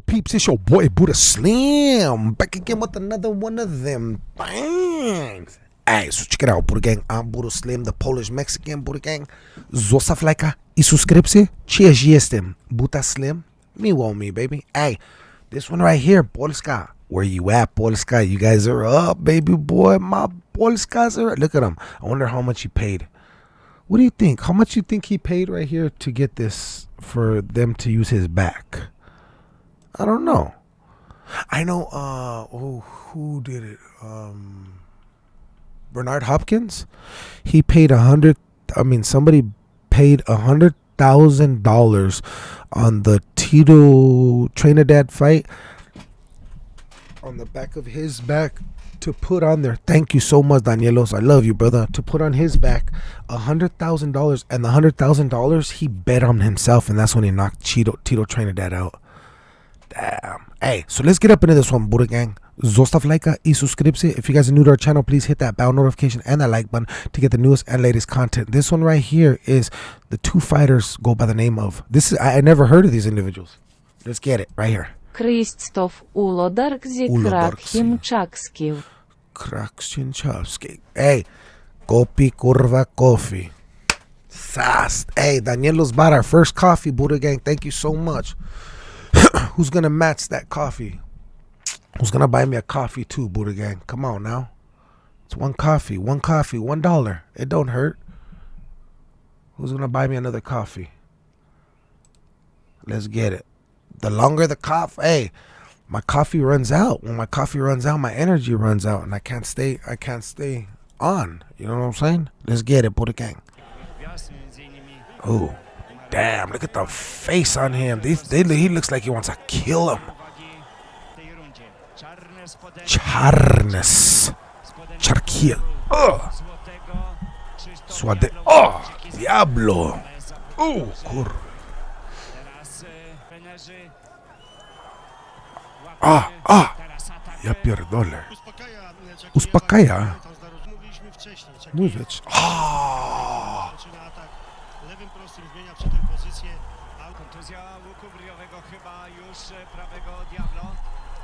peeps? It's your boy Buddha Slim back again with another one of them bangs. Hey, so check it out, Buddha Gang. I'm Buddha Slim, the Polish Mexican Buddha Gang. Zostaw lajka i subskrypcję. Cheers, jestem. Buddha Slim. Me want me, baby. Hey, this one right here, Polska. Where you at, Polska? You guys are up, baby boy. My Polskas are. Look at him. I wonder how much he paid. What do you think? How much you think he paid right here to get this for them to use his back? I don't know. I know. Uh, oh, who did it? Um, Bernard Hopkins. He paid a hundred. I mean, somebody paid a hundred thousand dollars on the Tito Trinidad fight on the back of his back to put on there. Thank you so much, Danielos. I love you, brother. To put on his back a hundred thousand dollars, and the hundred thousand dollars he bet on himself, and that's when he knocked Tito Tito Trinidad out. Damn. Hey, so let's get up into this one, Buddha Gang. Zostaw lajka i subskrypcję. If you guys are new to our channel, please hit that bell notification and that like button to get the newest and latest content. This one right here is the two fighters go by the name of. This is I, I never heard of these individuals. Let's get it right here. Krzysztof Ulodarkzy. Krachimczakskiw. Kraksinchowski. Hey, Kopi Kurva Coffee. Fast. Hey, Danielos bought our first coffee, Buddha Gang. Thank you so much. Who's gonna match that coffee? Who's gonna buy me a coffee too, Buddha Gang? Come on now. It's one coffee, one coffee, one dollar. It don't hurt. Who's gonna buy me another coffee? Let's get it. The longer the coffee, hey, my coffee runs out. When my coffee runs out, my energy runs out, and I can't stay. I can't stay on. You know what I'm saying? Let's get it, Buddha Gang. Oh, damn! Look at the face on him. These, they, he looks like he wants to kill him. Charnes. Charkiel. Oh. Swade. Oh. Diablo. Oh, kur. Ah, ah. Ja pierdolę. Uspokaja. Mówić. Ah. zaczyna atak lewym prostym, zmienia przy tym pozycję. Auto Kontuzja łuku bryjowego chyba już e, prawego Diablo. Za- Bro, he's a lefty. Broni się tylko He's southpaw. No tak nie, nie może walczyć, e, musi zadawać ciosy, na razie jest tylko obrona. tak, ale te, te ciosy Tak. na razie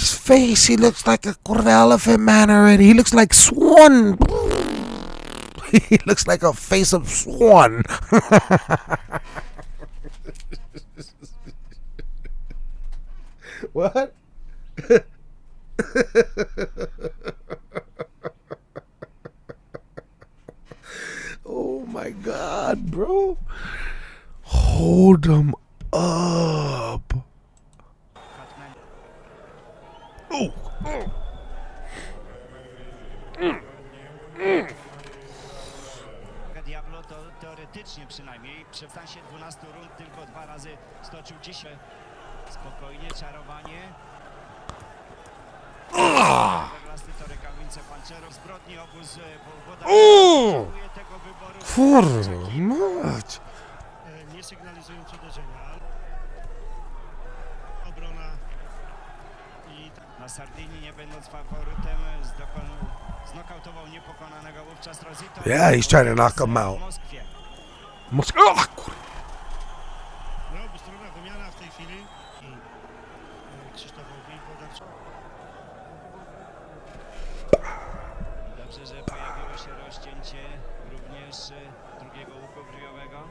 his face. He looks like a kurwa elephant man already. He looks like swan. He looks like a face of swan. what? Oh my god, bro. Hold him i Na Sardynii nie będąc faworytem znokautował niepokonanego wówczas Rosito. Yeah, he's trying to knock him out. W Moskwie. Mos- oh, kur- no, obustronna wymiana w tej chwili. I e, Krzysztofowi Wodarczykowi. Dobrze, że pojawiło się rozcięcie również e, drugiego łuku bryjowego.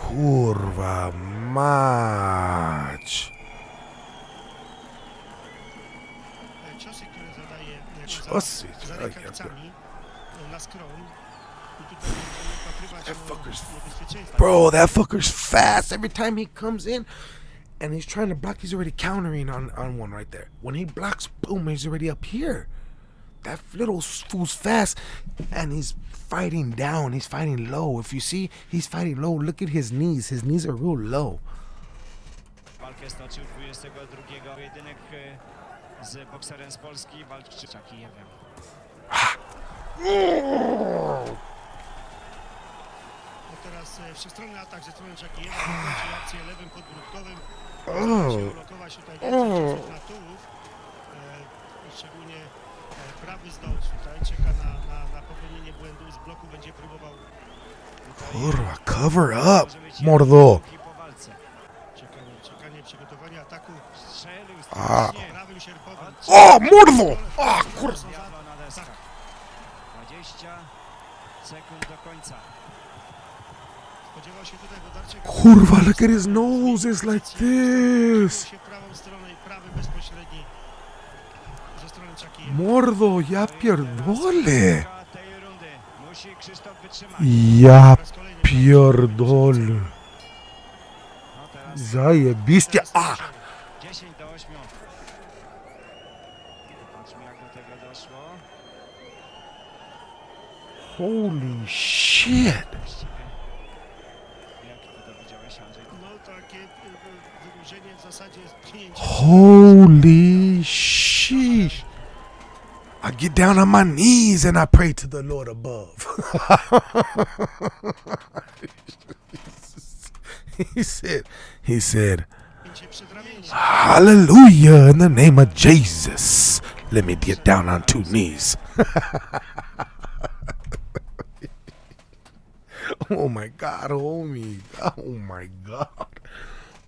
Kurwa mać. Wpatrywać That fucker's- Bro, that fucker's fast. Every time he comes in and he's trying to block, he's already countering on, on one right there. When he blocks, boom, he's already up here. that little fool's fast, and he's fighting down. He's fighting low. If you see, he's fighting low. Look at his knees. His knees are real low. Walkę stoczył 22 pojedynek z bokserem z Polski, walczy Czakijewem. No teraz e, wszechstronny atak ze strony Czakijewa, kończy akcję lewym podbródkowym. Się ulokować tutaj na tułów. E, szczególnie e, prawy zdolny tutaj czeka na, na, na popełnienie błędu. Z bloku będzie próbował Kurwa, cover up, mordo. jeden po walce. czekanie, czekanie, przygotowanie ataku Strzelił o, mordo! O, kur... Kurwa, Lekery's nose is like this! Mordo, ja pierdolę! Ja pierdolę! Zajebiście! A! Zasadzie pchnięcie. Holy sheesh. I get down on my knees and I pray to the Lord above. he said, he said. Hallelujah in the name of Jesus. Let me get down on two knees. oh my God, homie. Oh my God.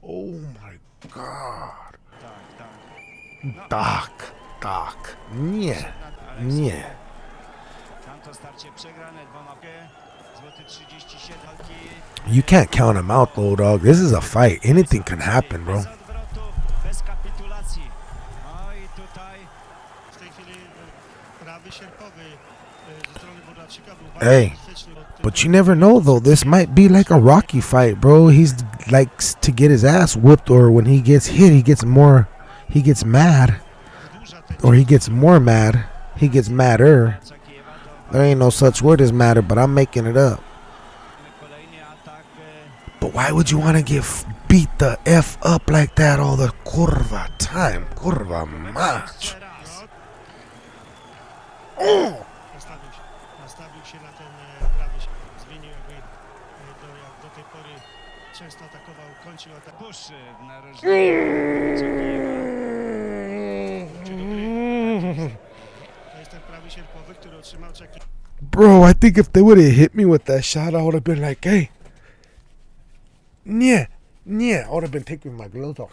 Oh my God. Tak, tak. Nie, nie. Tamto starcie przegrane dwoma K. Złoty 37 walki. You can't count him out though, dog. This is a fight. Anything can happen, bro. Bez But you never know though. This might be like a Rocky fight, bro. He's likes to get his ass whooped, or when he gets hit, he gets more. He gets mad, or he gets more mad. He gets madder. There ain't no such word as madder, but I'm making it up. But why would you want to get beat the f up like that all the kurva time? Kurva mach. Jeszcze mm. Często atakował, kończył atak. Bush w narożniku To jest ten prawy sierpowy, który otrzymał Czaki. Bro, I think if they would have hit me with that shot, I would have been like, hey, yeah, yeah. I would have been taking my gloves off.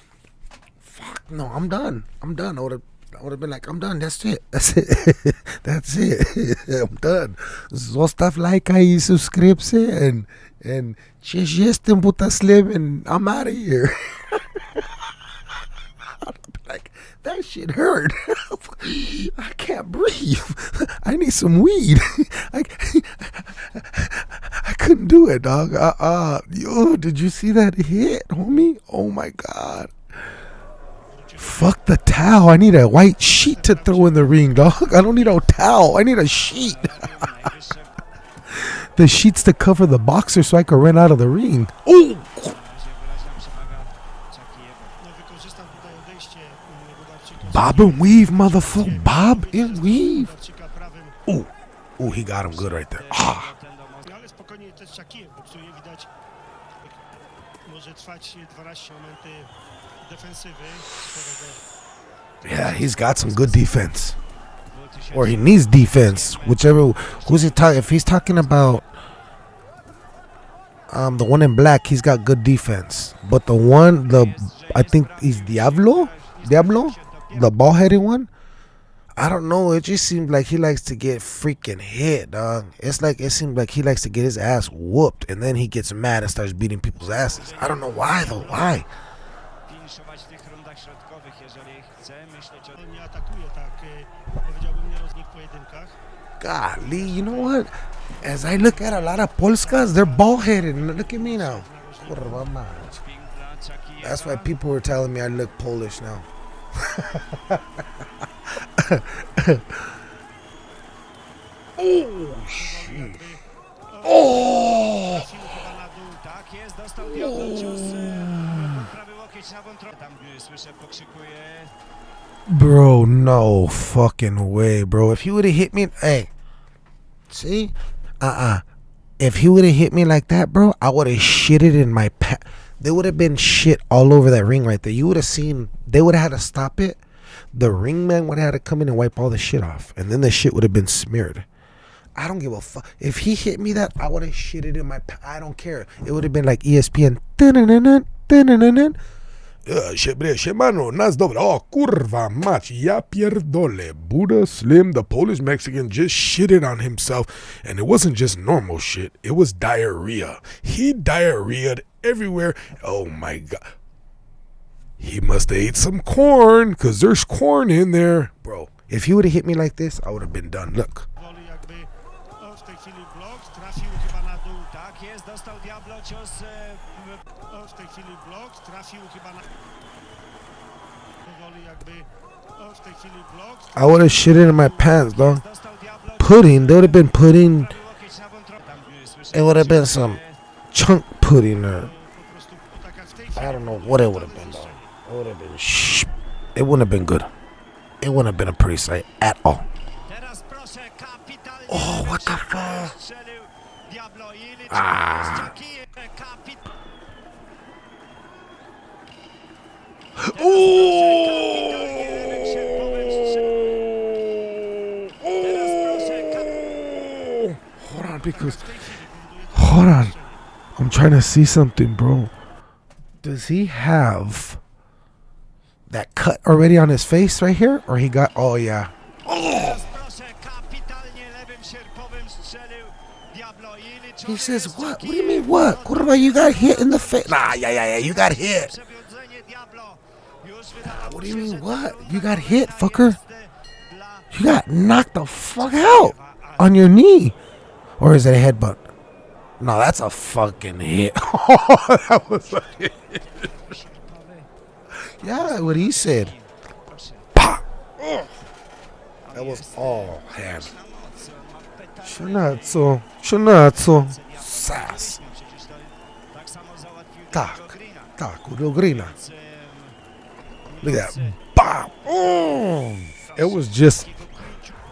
Fuck no, I'm done. I'm done. I would have. I would have been like, I'm done. That's it. That's it. That's it. I'm done. Zostaw like i subskrypcję and and cześć jestem buta slim and I'm out of here. Like, that shit hurt. I can't breathe. I need some weed. I, I couldn't do it, dog. Uh, uh, yo, did you see that hit, homie? Oh my god. Fuck the towel. I need a white sheet to throw in the ring, dog. I don't need a towel. I need a sheet. The sheets to cover the boxer so I can run out of the ring. Oh, na razie wyraźna przewaga Czakijewa. No, wykorzystał tutaj odejście mm, Włodarczyka. bob and weave, motherfucker. Bob and weave. Ooh, ooh, he got him good right there. Ah. Może trwać 12 momenty defensywy Yeah, he's got some good defense. Or he needs defense. Whichever. Who's he talking? If he's talking about um the one in black, he's got good defense. But the one, the I think he's Diablo, Diablo, the ball-headed one. I don't know. It just seems like he likes to get freaking hit, dog. It's like it seems like he likes to get his ass whooped, and then he gets mad and starts beating people's asses. I don't know why though. Why? Golly, you know what? As I look at a lot of Polskas, they're ball-headed. Look at me now. That's why people were telling me I look Polish now. Powoli jakby... O! Trafił chyba na dół. Tak jest, dostał Diablo cios prawy łokieć na wątrobę. Tam e, słyszę, pokrzykuje. Bro, no fucking way, bro. If he would have hit me, hey, see, uh, uh If he would have hit me like that, bro, I would have shitted in my pa There would have been shit all over that ring right there. You would have seen. They would have had to stop it. The ring man would have had to come in and wipe all the shit off, and then the shit would have been smeared. I don't give a fuck. If he hit me that, I would have shitted in my. I don't care. It would have been like ESPN. Uh, Siebie, nas dobra. O kurwa mać, ja pierdolę. Buddha Slim, the Polish Mexican, just shitted on himself. And it wasn't just normal shit, it was diarrhea. He diarrheaed everywhere. Oh my god. He must have ate some corn, because there's corn in there. Bro, if he would have hit me like this, I would have been done. Look. I would have shitted in my pants, dog. Pudding, there would have been pudding. It would have been some chunk pudding or I don't know what it would have been, though. It would have been sh. It wouldn't have been good. It wouldn't have been a pretty sight at all. Oh, what the fuck? Ah. kap- Hold on, because hold on, I'm trying to see something, bro. Does he have that cut already on his face right here, or he got? Oh yeah. Liczy He says what? What do you mean what? Kurwa, you got hit in the face? Nah, yeah, yeah, yeah. You got hit. Wydawało What do you mean, what? You got hit, fucker. You got knocked the fuck out on your knee, or is it a headbutt? No, that's a fucking hit. Oh, that was a hit. Yeah, what he said. Pah! That was all hand. Shunatsu, Shunatsu, Sas. Tak Tak. Diego Grina. Tak, Grina. Więc, em, Look at that. Bam! Mm. It was just,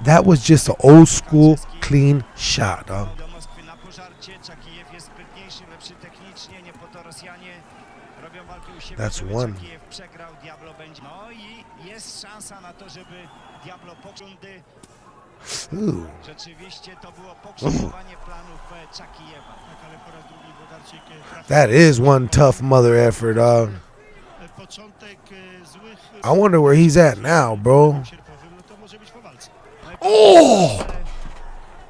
that was just an old school clean shot, dog. do Moskwy szansa na to, żeby Diablo pokrządy. Rzeczywiście to było pokrzyżowanie planów Czakijewa. Tak, ale po raz drugi Włodarczyk. That is one tough mother effort, dog. Początek złych... I wonder where he's at now, bro. Sierpowym, no to może być po walce. No i Oh!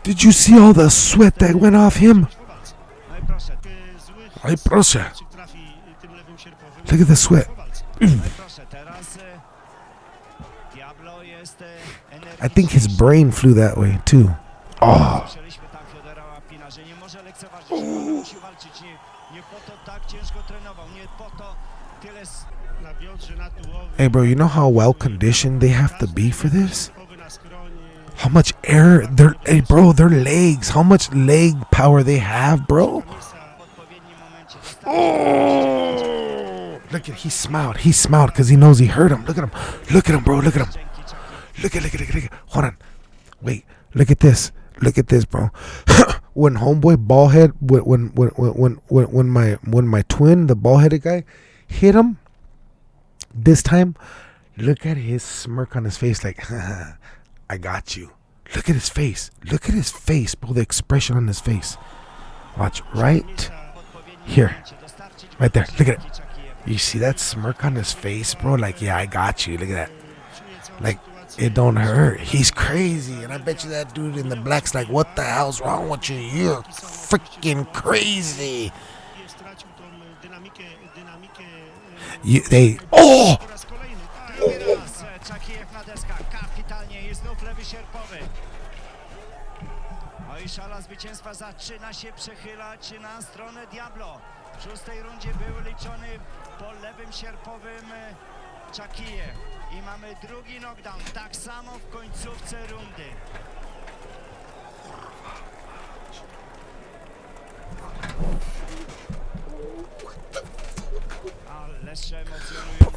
Did you see all the sweat that went off him? Być po walce. No i proszę, Ay, proszę. Czy trafi tym lewym sierpowym? Look at the sweat. Po walce. no i proszę, teraz e, Diablo jest e, I think his brain flew that way too. Oh, Słyszeliśmy tam Fiodora Łapina, że nie może lekceważyć, że musi walczyć. Nie, nie po to tak ciężko trenował, nie po to tyle... s- Na biodrze, na tułowym. hey, bro, you know how well conditioned they have to be for this? Sierpowy na skronie. How much air their hey, bro, their legs, how much leg power they have, bro? Misa w odpowiednim momencie. Look at him. he smiled. He smiled because he knows he hurt him. Look at him. Look at him, bro. Look at him. Look at look at look at, look at. Hold on. Wait. Look at this. Look at this, bro. when homeboy ballhead when when when when when when my when my twin, the ball-headed guy, hit him this time, look at his smirk on his face like I got you. Look at his face. Look at his face, bro. The expression on his face. Watch right Here. Right there. Look at it. You see that smirk on his face, bro? Like, yeah, I got you. Look at that. Like. It don't hurt. He's crazy. And I bet you that dude in the black's like, what the hell's wrong with you? You're freaking crazy. Nie stracił tą dynamikę, dynamikę You, they, oh! po raz kolejny. Tak, Drugi raz Czakijew na deskach, kapitalnie i znów lewy sierpowy. No i szala zwycięstwa zaczyna się przechylać na stronę Diablo. W szóstej rundzie był liczony po lewym sierpowym Czakijew. I mamy drugi knockdown, tak samo w końcówce rundy.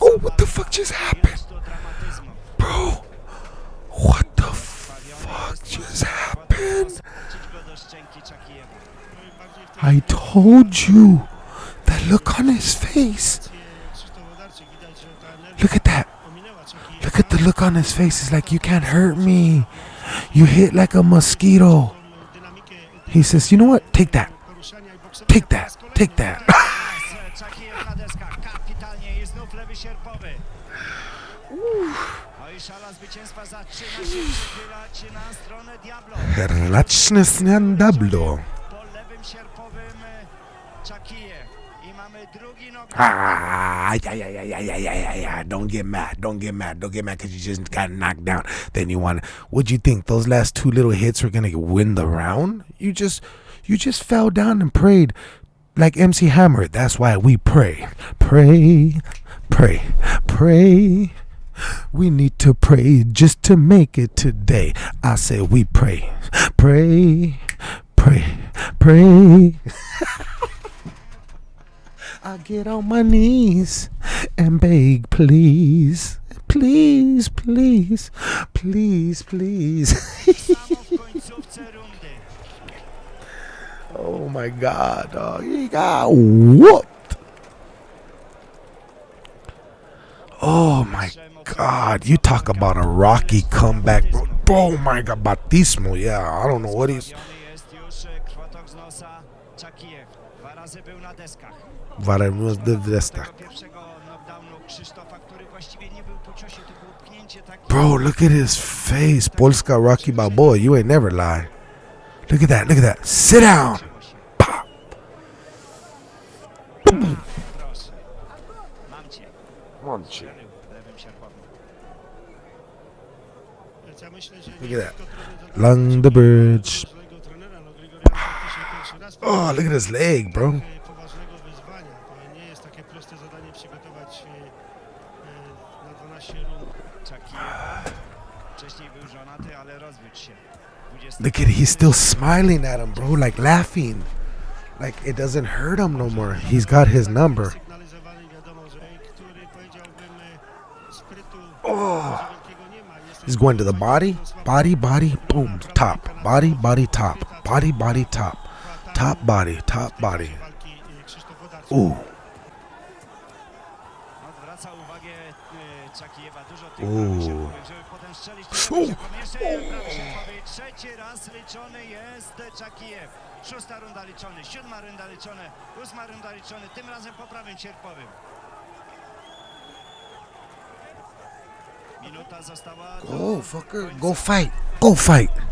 Oh, what the fuck just happened? Bro, what the fuck just happened? I told you that look on his face. Look at that. Look at the look on his face. He's like, you can't hurt me. You hit like a mosquito. He says, you know what? Take that. Take that. Take that. Herlaczny Diablo. Ah, ah, ah, yeah, yeah, yeah, yeah, yeah, yeah, yeah. Don't get mad. Don't get mad. Don't get mad because you just got knocked down. Then you want. What'd you think? Those last two little hits were gonna win the round? You just, you just fell down and prayed, like MC Hammer. That's why we pray, pray, pray, pray. We need to pray just to make it today. I say we pray, pray, pray, pray. I get on my knees and beg, please, please, please, please, please. Oh my God, dog. He got whooped. Oh my God. You talk about a rocky comeback, bro. Oh my God. Batismo, yeah. I don't know what he's razy był na deskach. Warem was deskach. Bro, look at his face. Polska Rocky Balboa. You ain't never lie. Look at that. Look at that. Sit down. Pop. Look at that. The bridge. Oh, look at his leg, bro. Look at he's still smiling at him, bro, like laughing. Like it doesn't hurt him no more. He's got his number. Oh. He's going to the body, body, body, boom, top, body, body, top, body, body, top. Top body, top body. Ooh. Ooh. Ooh. Trzeci. Szósta runda liczony, siódma runda liczony, ósma runda liczony, tym razem po prawym sierpowym. Minuta została. Go, fucker, go fight, go fight.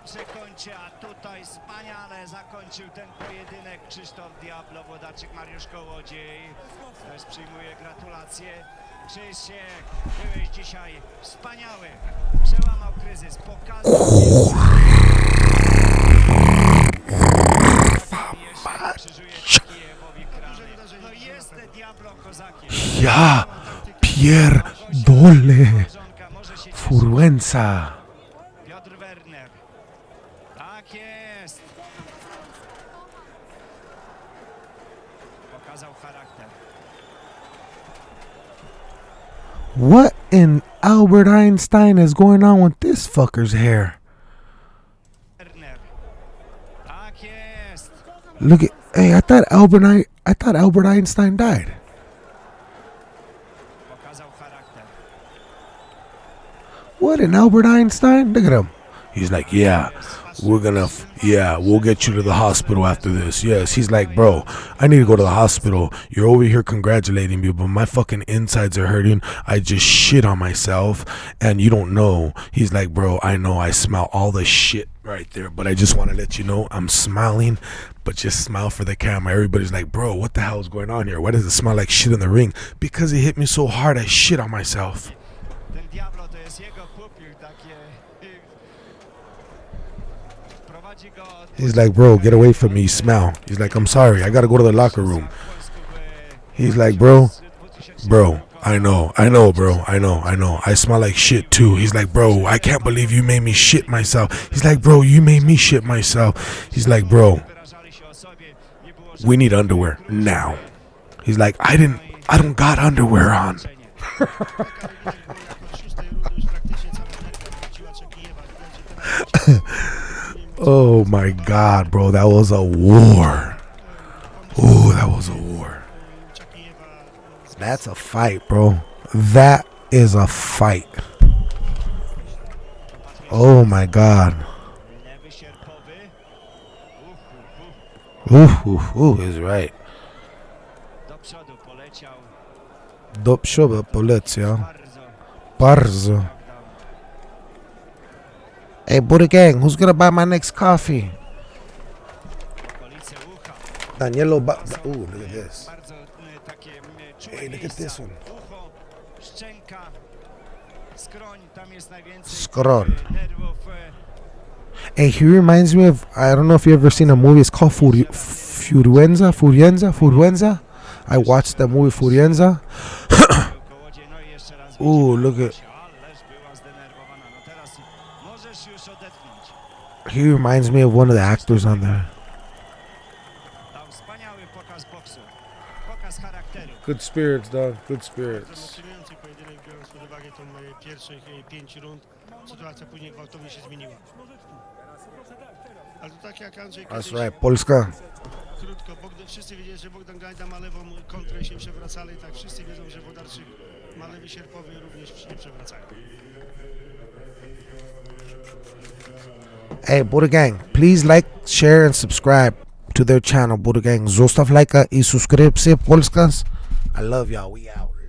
dobrze kończy. A tutaj wspaniale zakończył ten pojedynek Krzysztof Diablo Włodarczyk. Mariusz Kołodziej też przyjmuje gratulacje. Krzysiek, byłeś dzisiaj wspaniały. Przełamał kryzys, pokazał jeszcze krzyżuje Kijewowi What in Albert Einstein is going on with this fucker's hair? Look at hey, I thought Albert I, I thought Albert Einstein died. What in Albert Einstein? Look at him. He's like, yeah, we're gonna, yeah, we'll get you to the hospital after this. Yes, he's like, bro, I need to go to the hospital. You're over here congratulating me, but my fucking insides are hurting. I just shit on myself, and you don't know. He's like, bro, I know I smell all the shit right there, but I just want to let you know I'm smiling, but just smile for the camera. Everybody's like, bro, what the hell is going on here? Why does it smell like shit in the ring? Because it hit me so hard, I shit on myself. Ten Diablo to jest jego pupil, takie prowadzi go He's like, bro, get away from me, smell. He's like, I'm sorry, I gotta go to the locker room. He's like, bro, bro, I know, I know, bro, I know, I know. I smell like shit too. He's like, bro, I can't believe you made me shit myself. He's like, bro, you made me shit myself. He's like, bro, wyrażali się o sobie. Nie było we need underwear now. He's like, I didn't, I don't got underwear on. Oh my god, bro, that was a war. Oh, that was a war. That's a fight, bro. That is a fight. Oh my god. Ooh, ooh, ooh, is right. Do przodu bardzo. Hey, Buddha Gang, who's gonna buy my next coffee? Danielo, ba- ooh, look at this. Hey, look at this one. E, Hey, he reminds me of I don't know if you ever seen a movie. It's called Furi- Furienza. Furienza. Furienza. I watched that movie Furienza. Ooh, look at- He reminds me of one of the actors on there. Dał wspaniały pokaz boksu. Pokaz charakteru. Good spirits, dog. Good spirits. emocjonujący pojedynek, biorąc pod uwagę tą pierwszych pięć rund. Sytuacja później gwałtownie się zmieniła. Ale to tak jak Andrzej That's right, Polska. krótko, Bogdan, wszyscy wiedzieli, że Bogdan Gajda ma lewą kontrę i się przewracali, tak wszyscy wiedzą, że Włodarczyk ma lewy sierpowy i również się przewracają. Hey, Buddha Gang, please like, share, and subscribe to their channel, Buddha Gang. Zostaw lajka i subskrypcję, Polskas. I love y'all. We out.